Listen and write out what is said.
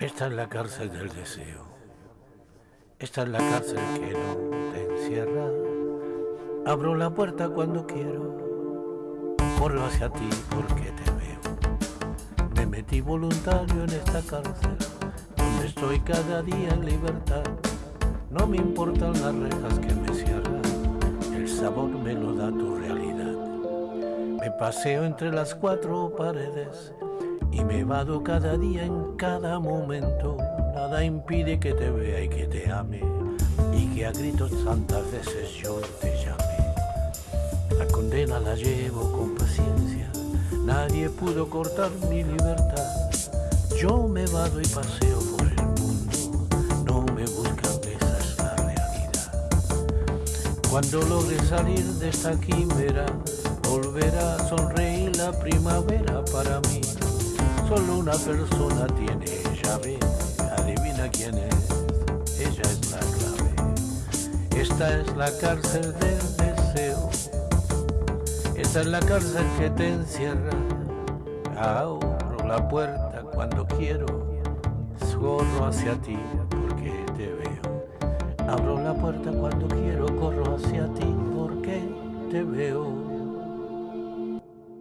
Esta es la cárcel del deseo. Esta es la cárcel que no te encierra. Abro la puerta cuando quiero. Corro hacia ti porque te veo. Me metí voluntario en esta cárcel, donde estoy cada día en libertad. No me importan las rejas que me cierran, el sabor me lo da tu realidad. Me paseo entre las cuatro paredes y me vado cada día en cada momento. Nada impide que te vea y que te ame y que a gritos tantas veces yo te llame. La condena la llevo con paciencia, nadie pudo cortar mi libertad. Yo me vado y paseo por el mundo, no me buscan, esa es la realidad. Cuando logre salir de esta quimera, volverá a sonreír la primavera para mí. Solo una persona tiene llave, adivina quién es, ella es la clave. Esta es la cárcel del deseo, esta es la cárcel que te encierra. Abro la puerta cuando quiero, corro hacia ti porque te veo. Abro la puerta cuando quiero, corro hacia ti porque te veo.